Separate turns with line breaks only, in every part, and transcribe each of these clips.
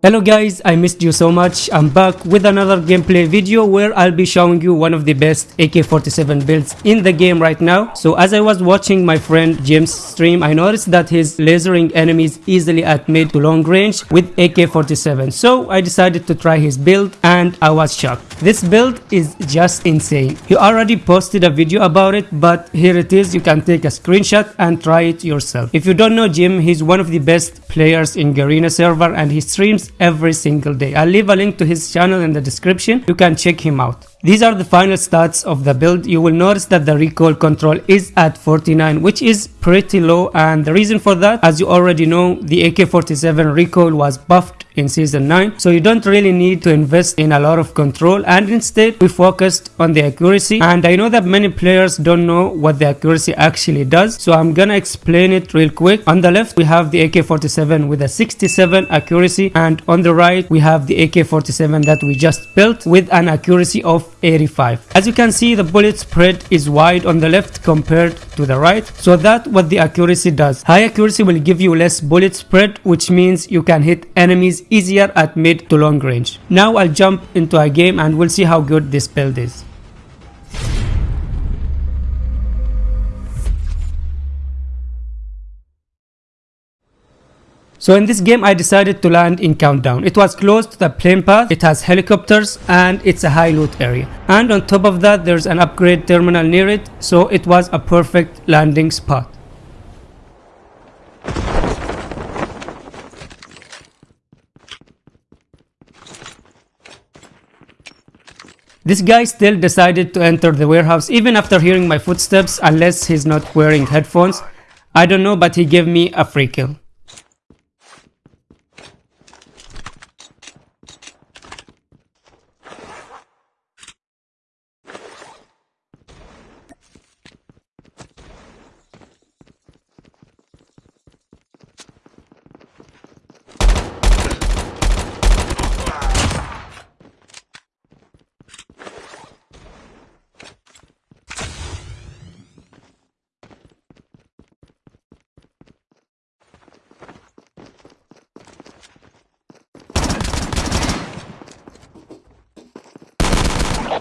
Hello guys, I missed you so much. I'm back with another gameplay video where I'll be showing you one of the best AK-47 builds in the game right now. So as I was watching my friend Jim's stream, I noticed that he's lasering enemies easily at mid to long range with AK-47. So I decided to try his build and I was shocked. This build is just insane. He already posted a video about it, but here it is. You can take a screenshot and try it yourself. If you don't know Jim, he's one of the best players in Garena server and he streams every single day. I'll leave a link to his channel in the description. You can check him out. These are the final stats of the build. You will notice that the recoil control is at 49 which is pretty low. And the reason for that as you already know the AK-47 recoil was buffed in season 9 so you don't really need to invest in a lot of control. And instead we focused on the accuracy. And I know that many players don't know what the accuracy actually does. So I'm gonna explain it real quick. On the left we have the AK-47 with a 67 accuracy. And on the right we have the AK-47 that we just built with an accuracy of 85. As you can see the bullet spread is wide on the left compared to the right so that what the accuracy does. High accuracy will give you less bullet spread which means you can hit enemies easier at mid to long range. Now I'll jump into a game and we'll see how good this build is. So in this game I decided to land in Countdown. It was close to the plane path, it has helicopters and it's a high loot area. And on top of that there's an upgrade terminal near it so it was a perfect landing spot. This guy still decided to enter the warehouse even after hearing my footsteps unless he's not wearing headphones. I don't know but he gave me a free kill.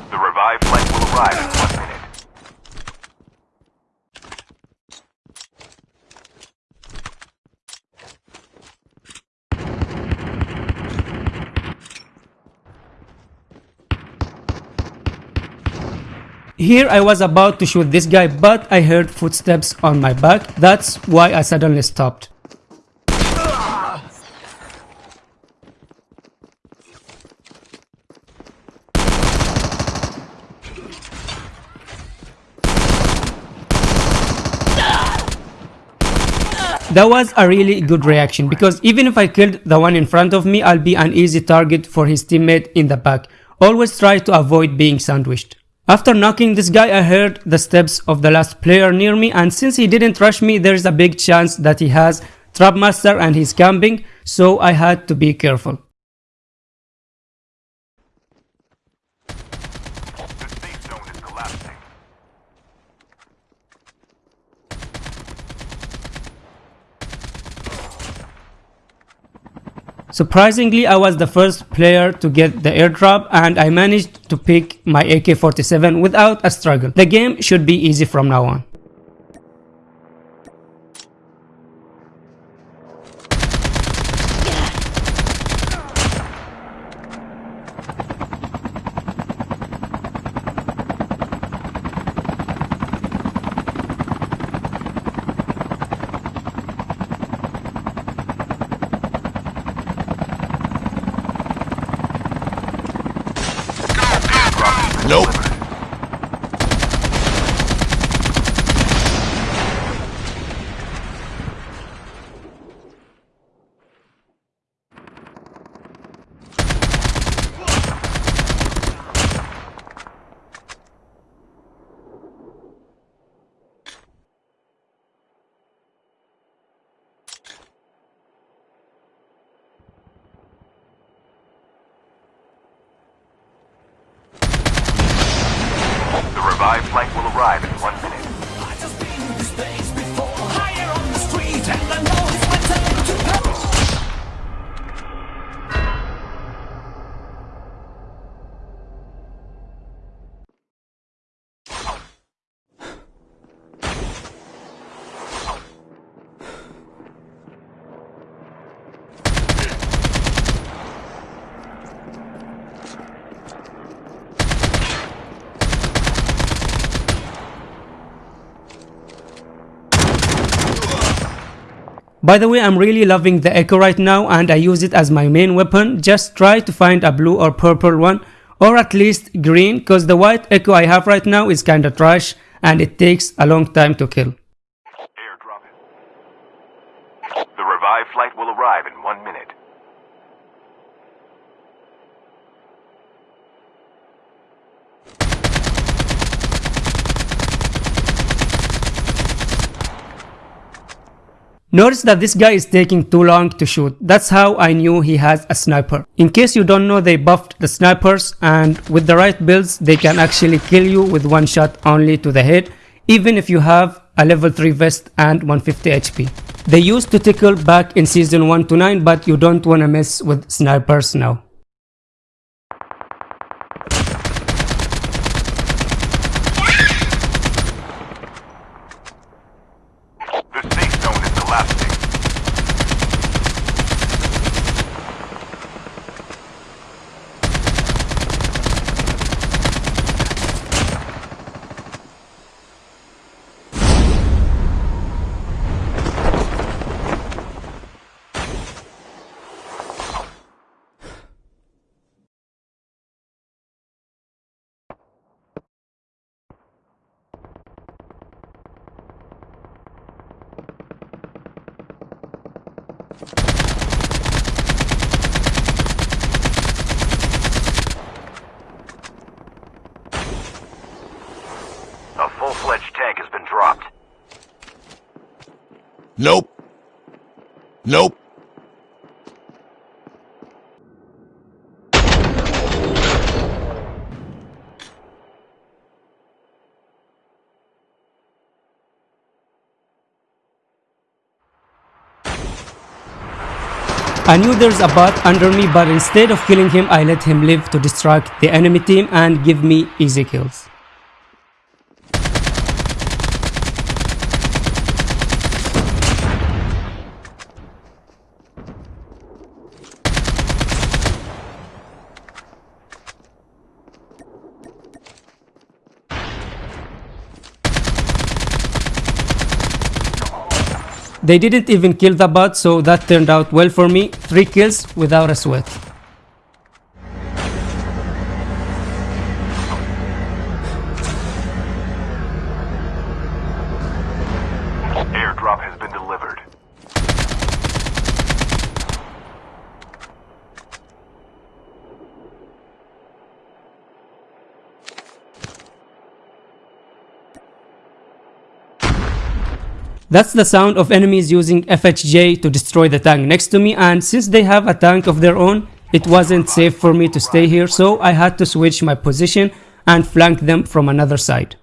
The revived flight will arrive in one minute.
Here I was about to shoot this guy but I heard footsteps on my back. That's why I suddenly stopped. That was a really good reaction because even if I killed the one in front of me, I'll be an easy target for his teammate in the back. Always try to avoid being sandwiched. After knocking this guy, I heard the steps of the last player near me and since he didn't rush me, there's a big chance that he has Trapmaster and he's camping, so I had to be careful.
Is.
Surprisingly, I was the first player to get the airdrop and I managed to pick my AK-47 without a struggle. The game should be easy from now on.
Nope.
By the way, I'm really loving the Echo right now and I use it as my main weapon. Just try to find a blue or purple one or at least green cause the white Echo I have right now is kinda trash and it takes a long time to kill.
Airdrop. The flight will arrive in one minute.
Notice that this guy is taking too long to shoot. That's how I knew he has a sniper. In case you don't know they buffed the snipers and with the right builds they can actually kill you with one shot only to the head even if you have a level 3 vest and 150 HP. They used to tickle back in season 1 to 9 but you don't wanna mess with snipers now.
The safe zone A full-fledged tank has been dropped.
Nope.
I knew there's a bot under me but instead of killing him I let him live to distract the enemy team and give me easy kills. They didn't even kill the bot, so that turned out well for me. 3 kills without a sweat. That's the sound of enemies using FHJ to destroy the tank next to me and since they have a tank of their own, it wasn't safe for me to stay here so I had to switch my position and flank them from another side.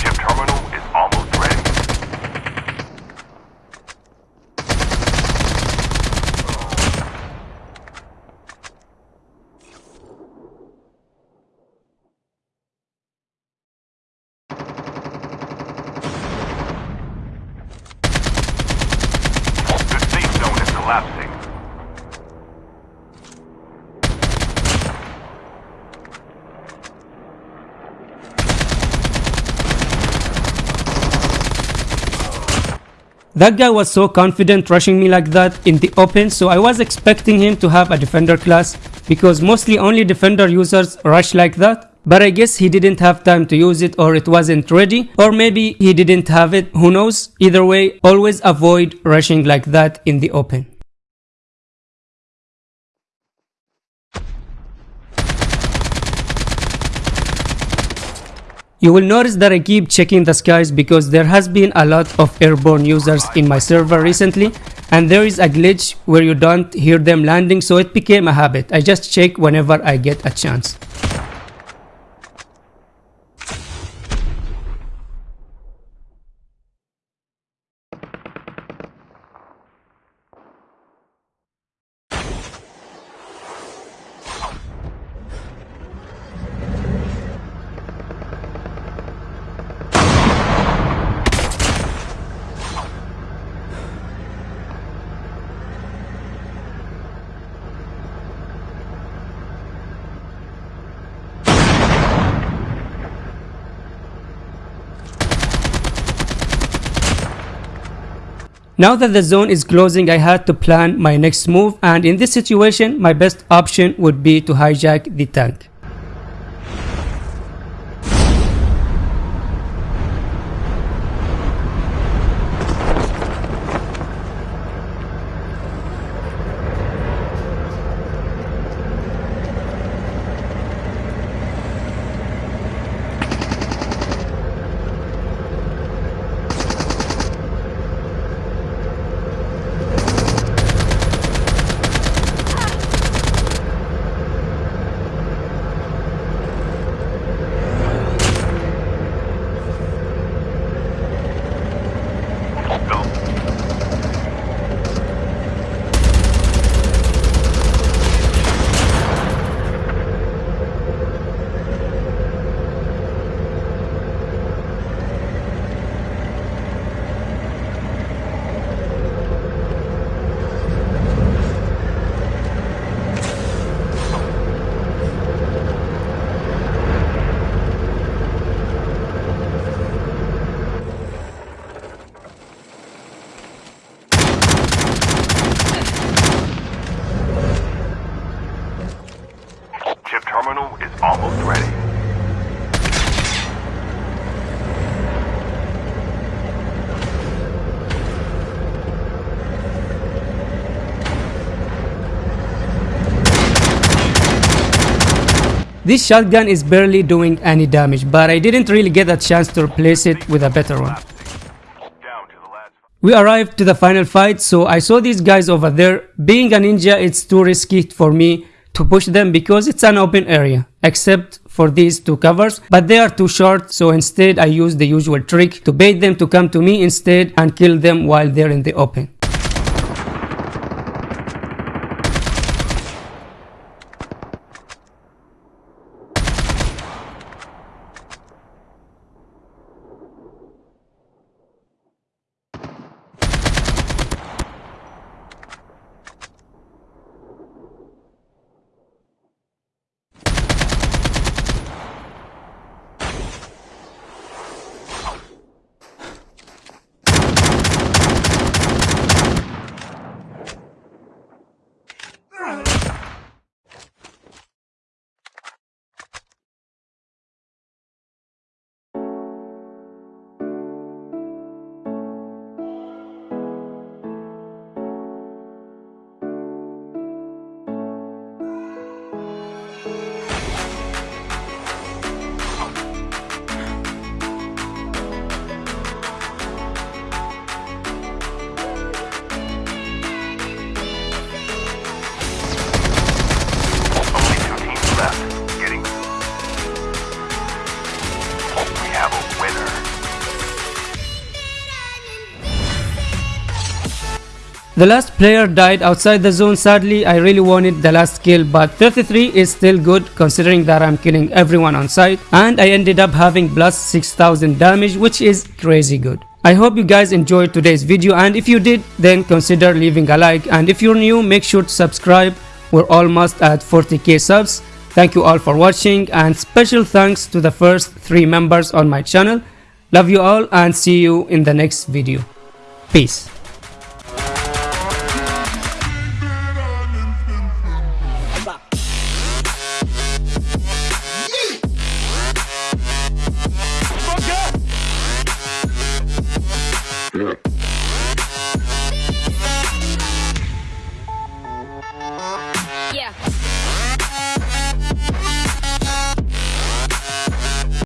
Chip terminal is almost ready. The safe zone is collapsing.
That guy was so confident rushing me like that in the open so I was expecting him to have a defender class because mostly only defender users rush like that. But I guess he didn't have time to use it or it wasn't ready or maybe he didn't have it, who knows. Either way, always avoid rushing like that in the open. You will notice that I keep checking the skies because there has been a lot of airborne users in my server recently and there is a glitch where you don't hear them landing so it became a habit. I just check whenever I get a chance. Now that the zone is closing, I had to plan my next move and in this situation, my best option would be to hijack the tank.
terminal is almost ready.
This shotgun is barely doing any damage, but I didn't really get a chance to replace it with a better one. We arrived to the final fight, so I saw these guys over there. Being a ninja, it's too risky for me to push them because it's an open area, except for these two covers, but they are too short, so instead I use the usual trick to bait them to come to me instead and kill them while they're in the open. The last player died outside the zone sadly I really wanted the last kill but 33 is still good considering that I'm killing everyone on sight and I ended up having plus 6000 damage which is crazy good. I hope you guys enjoyed today's video and if you did then consider leaving a like and if you're new make sure to subscribe we're almost at 40k subs. Thank you all for watching and special thanks to the first 3 members on my channel. Love you all and see you in the next video. Peace.